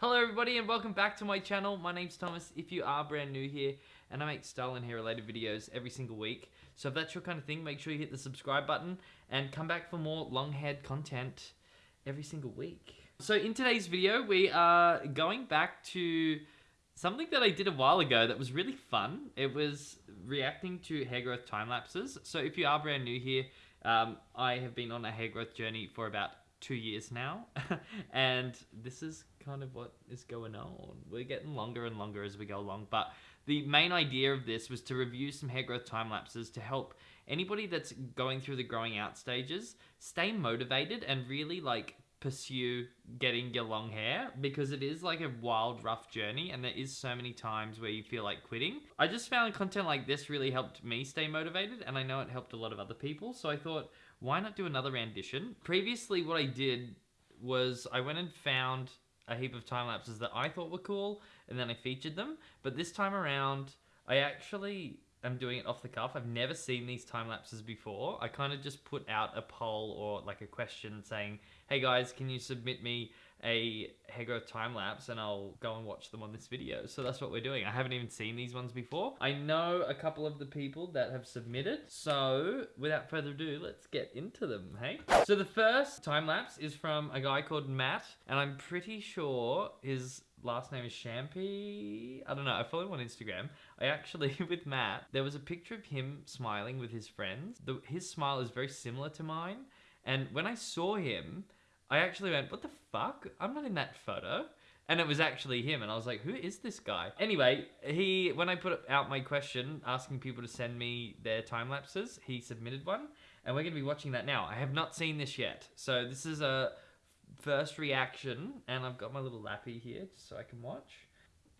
Hello everybody and welcome back to my channel. My name's Thomas if you are brand new here and I make style and hair related videos every single week. So if that's your kind of thing, make sure you hit the subscribe button and come back for more long haired content every single week. So in today's video, we are going back to something that I did a while ago that was really fun. It was reacting to hair growth time lapses. So if you are brand new here, um, I have been on a hair growth journey for about two years now and this is kind of what is going on we're getting longer and longer as we go along but the main idea of this was to review some hair growth time lapses to help anybody that's going through the growing out stages stay motivated and really like pursue getting your long hair because it is like a wild rough journey and there is so many times where you feel like quitting i just found content like this really helped me stay motivated and i know it helped a lot of other people so i thought why not do another rendition? Previously, what I did was I went and found a heap of time lapses that I thought were cool, and then I featured them. But this time around, I actually am doing it off the cuff. I've never seen these time lapses before. I kind of just put out a poll or like a question saying, hey guys, can you submit me a growth time lapse and I'll go and watch them on this video. So that's what we're doing. I haven't even seen these ones before. I know a couple of the people that have submitted. So without further ado, let's get into them, hey? So the first time lapse is from a guy called Matt and I'm pretty sure his last name is Shampy. I don't know. I follow him on Instagram. I actually, with Matt, there was a picture of him smiling with his friends. The, his smile is very similar to mine. And when I saw him, I actually went, what the fuck? I'm not in that photo. And it was actually him, and I was like, who is this guy? Anyway, he when I put out my question asking people to send me their time lapses, he submitted one, and we're gonna be watching that now. I have not seen this yet, so this is a first reaction, and I've got my little lappy here just so I can watch.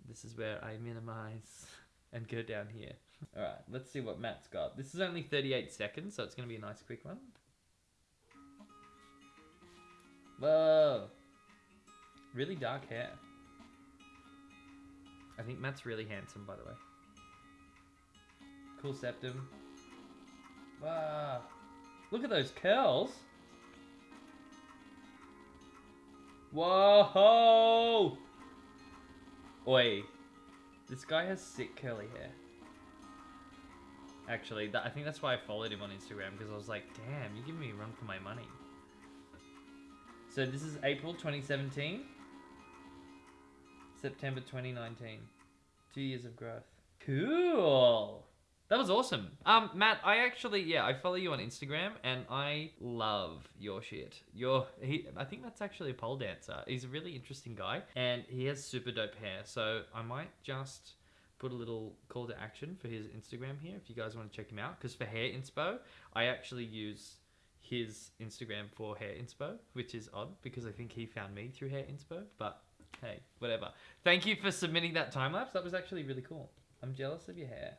This is where I minimize and go down here. All right, let's see what Matt's got. This is only 38 seconds, so it's gonna be a nice quick one. Whoa. Really dark hair. I think Matt's really handsome, by the way. Cool septum. Wow. Look at those curls. Whoa! Oi. This guy has sick curly hair. Actually, that, I think that's why I followed him on Instagram, because I was like, damn, you're giving me a run for my money. So this is April 2017. September 2019. Two years of growth. Cool. That was awesome. Um, Matt, I actually, yeah, I follow you on Instagram and I love your shit. Your, he, I think that's actually a pole dancer. He's a really interesting guy and he has super dope hair. So I might just put a little call to action for his Instagram here if you guys want to check him out. Because for hair inspo, I actually use his Instagram for Hair Inspo, which is odd because I think he found me through Hair Inspo, but hey, whatever. Thank you for submitting that time lapse. That was actually really cool. I'm jealous of your hair.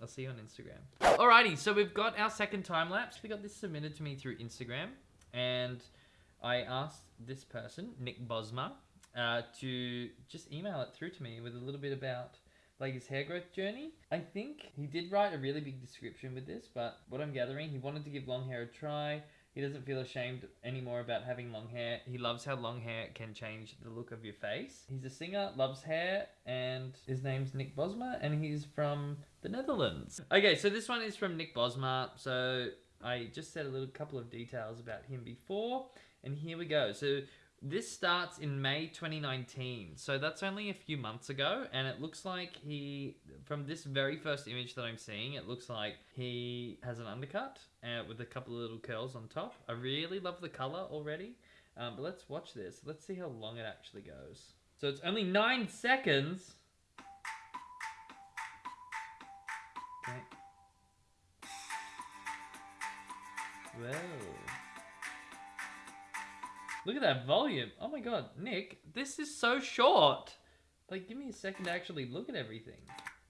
I'll see you on Instagram. Alrighty, so we've got our second time lapse. We got this submitted to me through Instagram, and I asked this person, Nick Bosma, uh, to just email it through to me with a little bit about like his hair growth journey. I think he did write a really big description with this, but what I'm gathering, he wanted to give long hair a try. He doesn't feel ashamed anymore about having long hair. He loves how long hair can change the look of your face. He's a singer, loves hair, and his name's Nick Bosma, and he's from the Netherlands. Okay, so this one is from Nick Bosma. So I just said a little couple of details about him before, and here we go. So this starts in May 2019, so that's only a few months ago, and it looks like he, from this very first image that I'm seeing, it looks like he has an undercut uh, with a couple of little curls on top. I really love the color already, um, but let's watch this. Let's see how long it actually goes. So it's only nine seconds. Okay. Whoa. Look at that volume. Oh my god, Nick, this is so short. Like, give me a second to actually look at everything.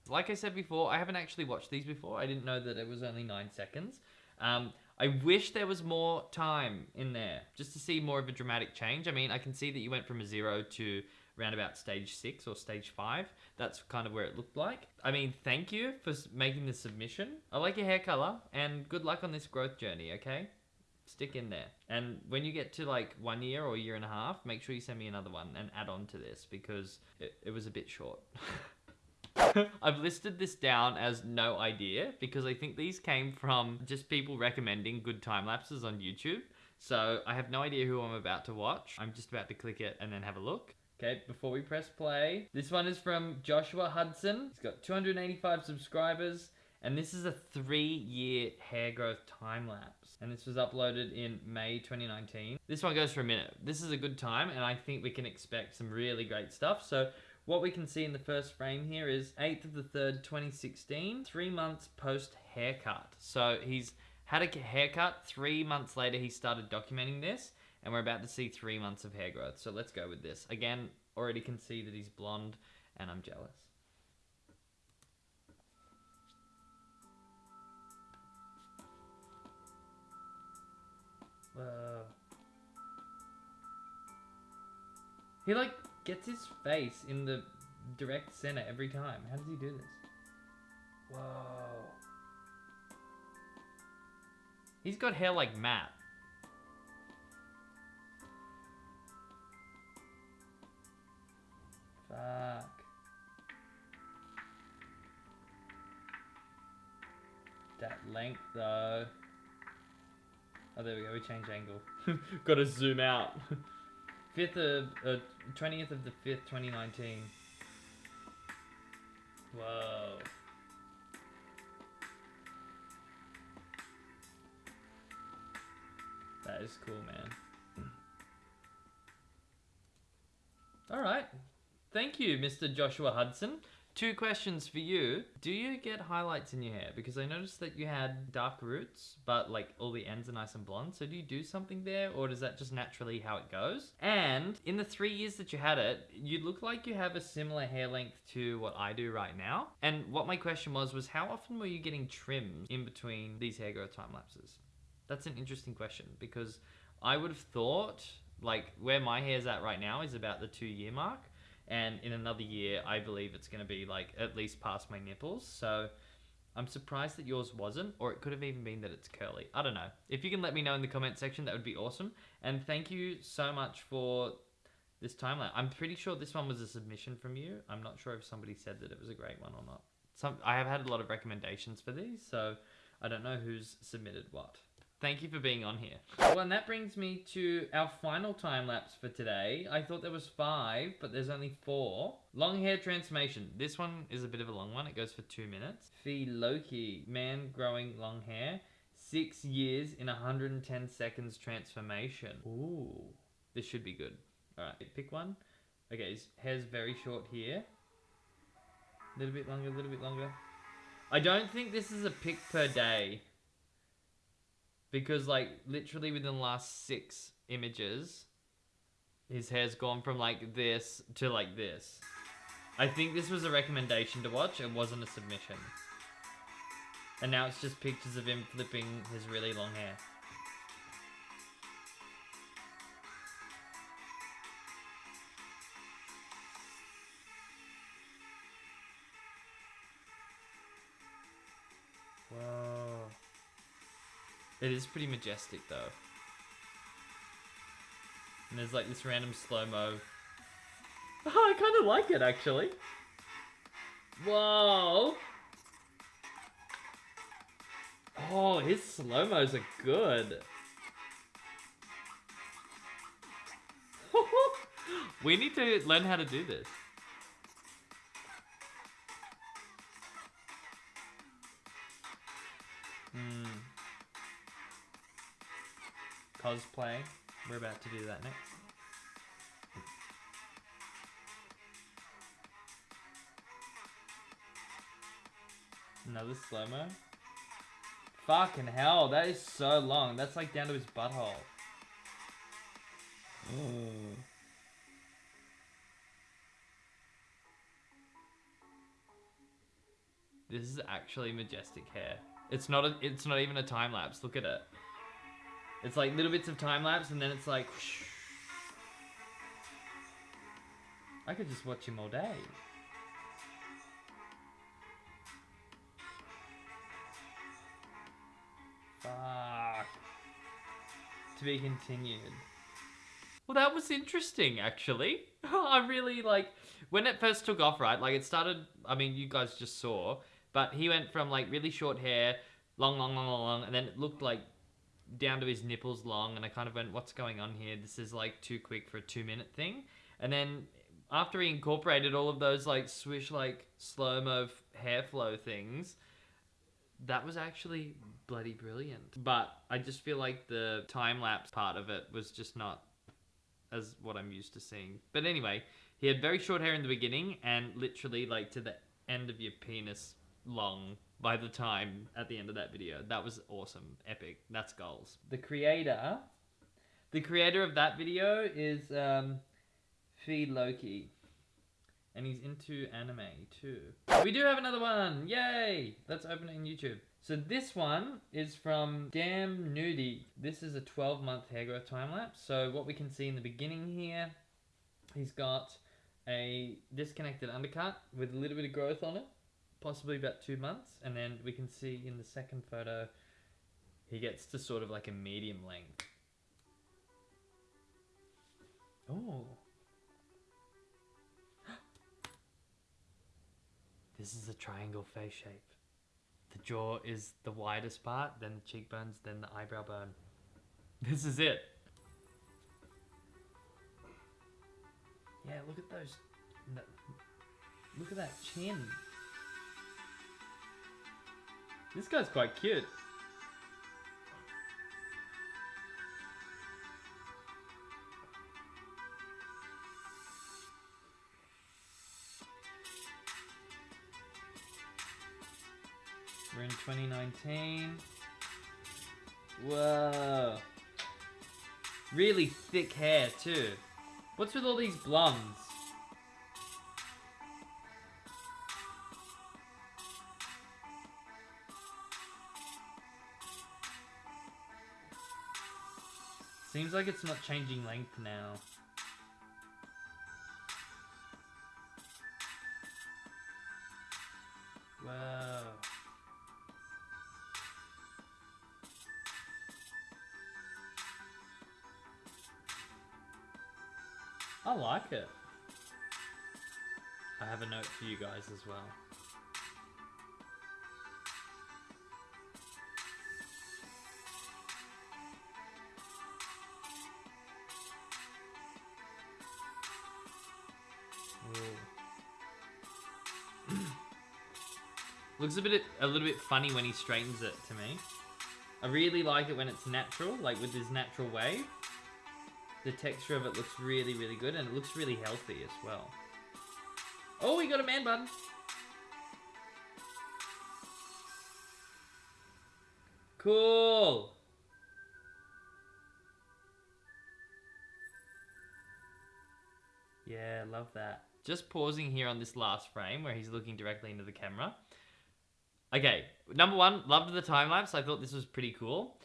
Like I said before, I haven't actually watched these before. I didn't know that it was only nine seconds. Um, I wish there was more time in there just to see more of a dramatic change. I mean, I can see that you went from a zero to around about stage six or stage five. That's kind of where it looked like. I mean, thank you for making the submission. I like your hair color and good luck on this growth journey, okay? Stick in there. And when you get to like one year or year and a half, make sure you send me another one and add on to this because it, it was a bit short. I've listed this down as no idea because I think these came from just people recommending good time lapses on YouTube. So I have no idea who I'm about to watch. I'm just about to click it and then have a look. Okay, before we press play, this one is from Joshua Hudson. He's got 285 subscribers, and this is a three year hair growth time lapse. And this was uploaded in May 2019. This one goes for a minute. This is a good time, and I think we can expect some really great stuff. So what we can see in the first frame here is 8th of the 3rd, 2016, three months post haircut. So he's had a haircut, three months later he started documenting this, and we're about to see three months of hair growth. So let's go with this. Again, already can see that he's blonde, and I'm jealous. Whoa. He like gets his face in the direct center every time. How does he do this? Whoa. He's got hair like Matt. Fuck. That length though. Oh, there we go. We change angle. Gotta zoom out. 5th of, uh, 20th of the 5th, 2019. Whoa. That is cool, man. All right. Thank you, Mr. Joshua Hudson. Two questions for you. Do you get highlights in your hair? Because I noticed that you had dark roots, but like all the ends are nice and blonde. So do you do something there or does that just naturally how it goes? And in the three years that you had it, you look like you have a similar hair length to what I do right now. And what my question was, was how often were you getting trims in between these hair growth time lapses? That's an interesting question because I would have thought like where my hair's at right now is about the two year mark and in another year i believe it's going to be like at least past my nipples. So i'm surprised that yours wasn't or it could have even been that it's curly. I don't know. If you can let me know in the comment section that would be awesome. And thank you so much for this timeline. I'm pretty sure this one was a submission from you. I'm not sure if somebody said that it was a great one or not. Some i have had a lot of recommendations for these so i don't know who's submitted what Thank you for being on here. Well, and that brings me to our final time lapse for today. I thought there was five, but there's only four. Long hair transformation. This one is a bit of a long one. It goes for two minutes. Fee Loki, man growing long hair. Six years in 110 seconds transformation. Ooh, this should be good. All right, pick one. Okay, his hair's very short here. A little bit longer, a little bit longer. I don't think this is a pic per day because like literally within the last six images his hair's gone from like this to like this. I think this was a recommendation to watch. It wasn't a submission. And now it's just pictures of him flipping his really long hair It is pretty majestic though. And there's like this random slow-mo. Oh, I kind of like it actually. Whoa! Oh, his slow-mos are good. we need to learn how to do this. Cosplay. We're about to do that next. Another slow-mo. Fucking hell, that is so long. That's like down to his butthole. This is actually majestic hair. It's not a, it's not even a time lapse. Look at it. It's like little bits of time lapse and then it's like... Whoosh. I could just watch him all day. Fuck. To be continued. Well, that was interesting, actually. I really like when it first took off, right? Like it started. I mean, you guys just saw, but he went from like really short hair, long, long, long, long, long, and then it looked like down to his nipples long, and I kind of went, "What's going on here? This is like too quick for a two-minute thing." And then after he incorporated all of those like swish, like slow mo hair flow things, that was actually bloody brilliant. But I just feel like the time lapse part of it was just not as what I'm used to seeing. But anyway, he had very short hair in the beginning and literally like to the end of your penis long by the time at the end of that video. That was awesome. Epic. That's goals. The creator the creator of that video is um Feed Loki. And he's into anime too. We do have another one! Yay! Let's open it in YouTube. So this one is from Damn Nudie. This is a 12 month hair growth time lapse. So what we can see in the beginning here, he's got a disconnected undercut with a little bit of growth on it, possibly about two months. And then we can see in the second photo, he gets to sort of like a medium length. Oh. This is a triangle face shape. The jaw is the widest part, then the cheekbones, then the eyebrow bone. This is it. Yeah, look at those. Look at that chin. This guy's quite cute. We're in 2019. Whoa. Really thick hair too. What's with all these blondes? Seems like it's not changing length now. Wow. I like it. I have a note for you guys as well. Looks a bit a little bit funny when he straightens it to me. I really like it when it's natural, like with this natural wave. The texture of it looks really, really good, and it looks really healthy as well. Oh, we got a man bun. Cool. Yeah, love that. Just pausing here on this last frame where he's looking directly into the camera. Okay, number one, loved the time lapse. I thought this was pretty cool.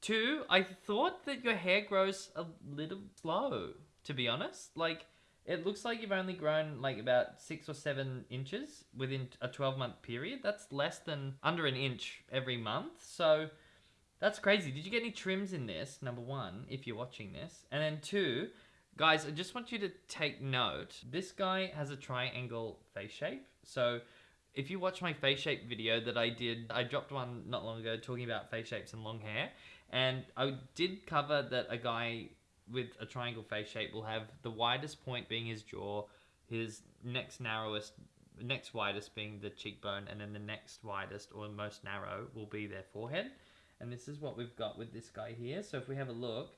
Two, I thought that your hair grows a little slow, to be honest. Like, it looks like you've only grown like about six or seven inches within a 12 month period. That's less than under an inch every month. So that's crazy. Did you get any trims in this? Number one, if you're watching this. And then two, guys, I just want you to take note. This guy has a triangle face shape. So if you watch my face shape video that I did, I dropped one not long ago talking about face shapes and long hair. And I did cover that a guy with a triangle face shape will have the widest point being his jaw, his next narrowest, next widest being the cheekbone, and then the next widest or most narrow will be their forehead. And this is what we've got with this guy here. So if we have a look,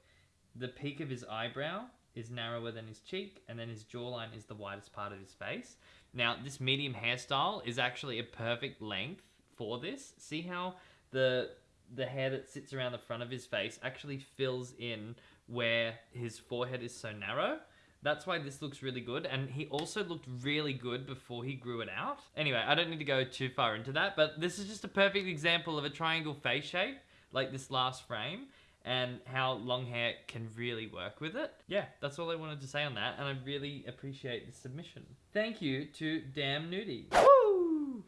the peak of his eyebrow is narrower than his cheek, and then his jawline is the widest part of his face. Now, this medium hairstyle is actually a perfect length for this. See how the the hair that sits around the front of his face actually fills in where his forehead is so narrow. That's why this looks really good. And he also looked really good before he grew it out. Anyway, I don't need to go too far into that, but this is just a perfect example of a triangle face shape, like this last frame and how long hair can really work with it. Yeah, that's all I wanted to say on that, and I really appreciate the submission. Thank you to Damn Nudie. Woo!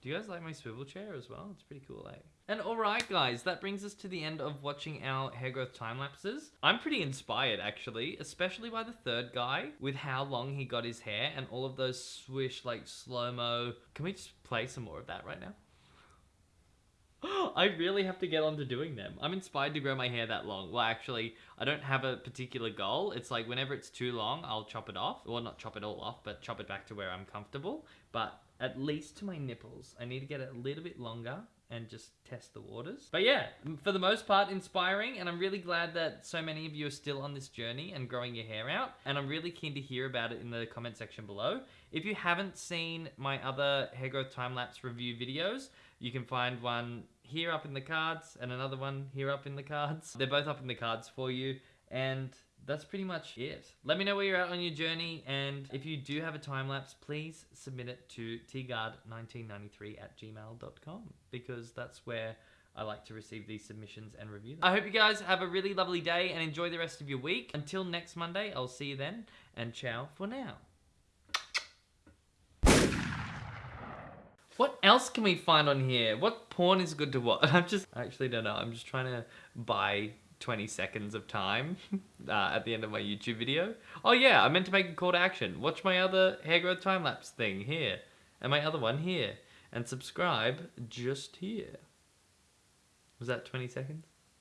Do you guys like my swivel chair as well? It's pretty cool, eh? And alright guys, that brings us to the end of watching our hair growth time lapses. I'm pretty inspired actually, especially by the third guy with how long he got his hair and all of those swish like slow-mo. Can we just play some more of that right now? I really have to get on to doing them. I'm inspired to grow my hair that long. Well, actually, I don't have a particular goal. It's like whenever it's too long, I'll chop it off. Well, not chop it all off, but chop it back to where I'm comfortable. But at least to my nipples, I need to get it a little bit longer and just test the waters. But yeah, for the most part, inspiring, and I'm really glad that so many of you are still on this journey and growing your hair out, and I'm really keen to hear about it in the comment section below. If you haven't seen my other hair growth time-lapse review videos, you can find one here up in the cards and another one here up in the cards. They're both up in the cards for you, and that's pretty much it. Let me know where you're at on your journey, and if you do have a time lapse, please submit it to tguard1993 at gmail.com because that's where I like to receive these submissions and review them. I hope you guys have a really lovely day and enjoy the rest of your week. Until next Monday, I'll see you then, and ciao for now. What else can we find on here? What porn is good to watch? I'm just, I actually don't know. I'm just trying to buy 20 seconds of time uh, at the end of my YouTube video. Oh yeah, I meant to make a call to action. Watch my other hair growth time lapse thing here. And my other one here. And subscribe just here. Was that 20 seconds?